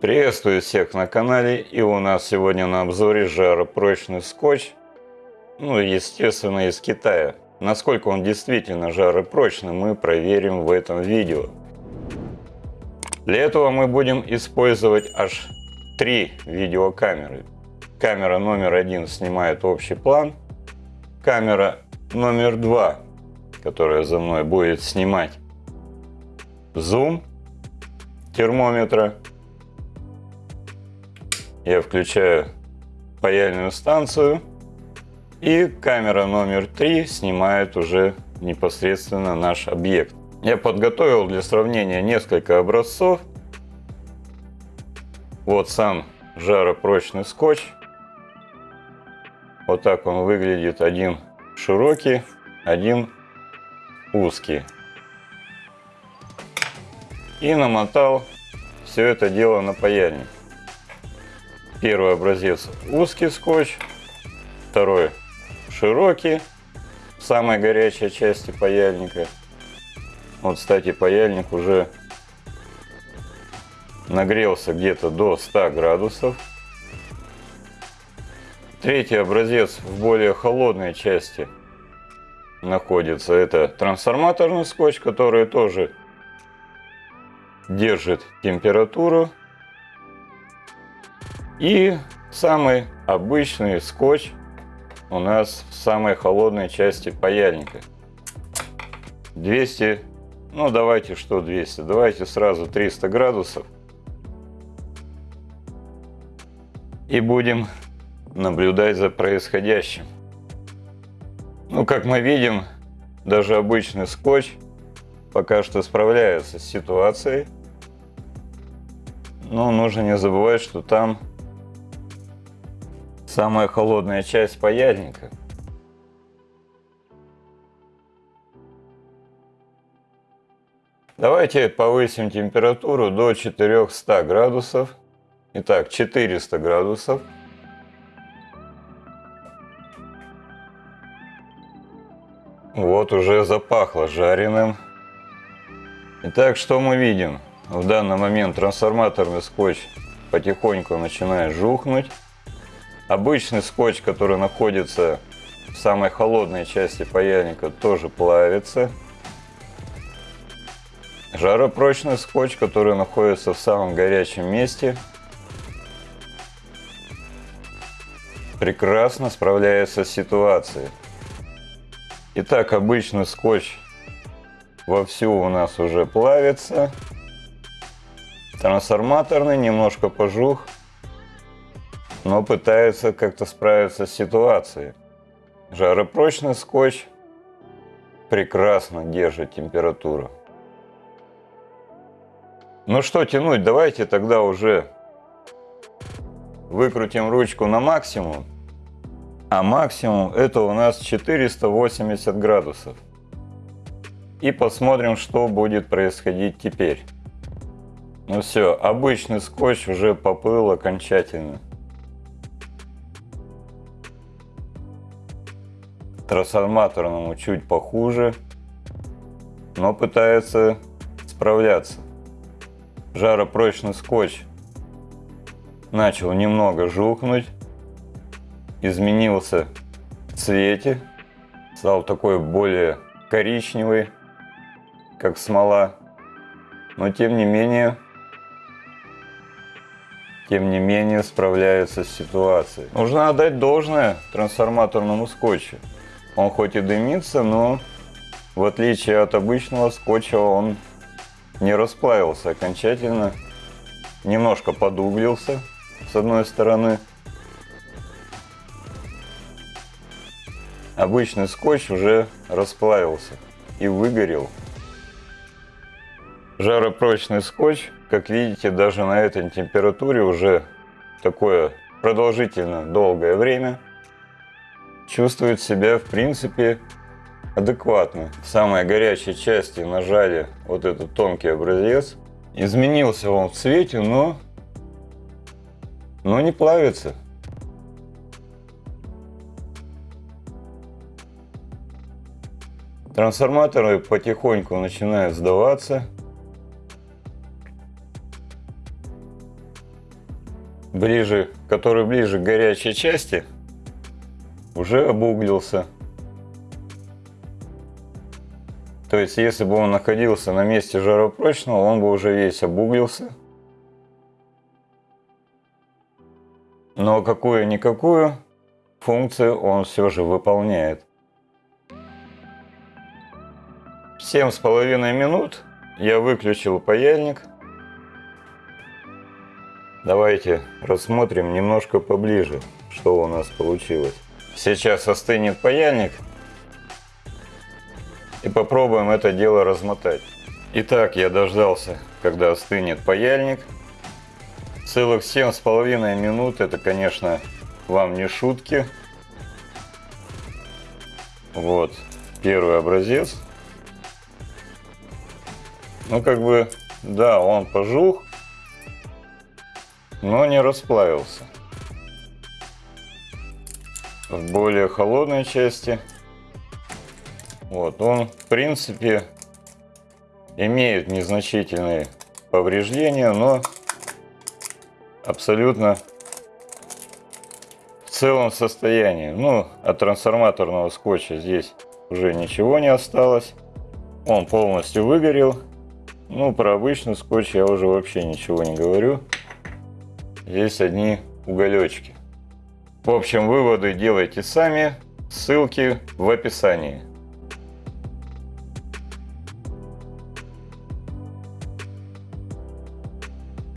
Приветствую всех на канале и у нас сегодня на обзоре жаропрочный скотч, ну естественно из Китая. Насколько он действительно жаропрочный мы проверим в этом видео. Для этого мы будем использовать аж три видеокамеры. Камера номер один снимает общий план, камера номер два, которая за мной будет снимать зум термометра. Я включаю паяльную станцию. И камера номер три снимает уже непосредственно наш объект. Я подготовил для сравнения несколько образцов. Вот сам жаропрочный скотч. Вот так он выглядит. Один широкий, один узкий и намотал все это дело на паяльник. Первый образец узкий скотч, второй широкий, в самой горячей части паяльника. Вот, кстати, паяльник уже нагрелся где-то до 100 градусов. Третий образец в более холодной части находится. Это трансформаторный скотч, который тоже держит температуру. И самый обычный скотч у нас в самой холодной части паяльника. 200, ну давайте что 200, давайте сразу 300 градусов. И будем наблюдать за происходящим. Ну, как мы видим, даже обычный скотч пока что справляется с ситуацией. Но нужно не забывать, что там самая холодная часть паяльника. Давайте повысим температуру до 400 градусов. Итак, 400 градусов. Вот уже запахло жареным. Итак, что мы видим? В данный момент трансформаторный скотч потихоньку начинает жухнуть. Обычный скотч, который находится в самой холодной части паяльника, тоже плавится. Жаропрочный скотч, который находится в самом горячем месте, прекрасно справляется с ситуацией. Итак, обычный скотч вовсю у нас уже плавится. Трансформаторный немножко пожух, но пытается как-то справиться с ситуацией. Жаропрочный скотч прекрасно держит температуру. Ну что тянуть, давайте тогда уже выкрутим ручку на максимум. А максимум это у нас 480 градусов. И посмотрим, что будет происходить теперь. Ну все, обычный скотч уже поплыл окончательно. Трансформаторному чуть похуже, но пытается справляться. Жаропрочный скотч начал немного жухнуть, изменился в цвете, стал такой более коричневый, как смола. Но тем не менее тем не менее справляется с ситуацией. Нужно отдать должное трансформаторному скотчу. Он хоть и дымится, но в отличие от обычного скотча он не расплавился окончательно. Немножко подуглился с одной стороны. Обычный скотч уже расплавился и выгорел Жаропрочный скотч, как видите, даже на этой температуре уже такое продолжительно долгое время чувствует себя в принципе адекватно. В самой горячей части нажали вот этот тонкий образец. Изменился он в цвете, но, но не плавится. Трансформаторы потихоньку начинают сдаваться. ближе, который ближе к горячей части, уже обуглился. То есть, если бы он находился на месте жаропрочного, он бы уже весь обуглился. Но какую-никакую функцию он все же выполняет. Семь с половиной минут я выключил паяльник. Давайте рассмотрим немножко поближе, что у нас получилось. Сейчас остынет паяльник. И попробуем это дело размотать. Итак, я дождался, когда остынет паяльник. Целых семь с половиной минут, это, конечно, вам не шутки. Вот, первый образец. Ну, как бы, да, он пожух, но не расплавился. В более холодной части, вот, он, в принципе, имеет незначительные повреждения, но абсолютно в целом состоянии. Ну, от трансформаторного скотча здесь уже ничего не осталось. Он полностью выгорел. Ну, про обычный скотч я уже вообще ничего не говорю. Здесь одни уголечки. В общем, выводы делайте сами. Ссылки в описании.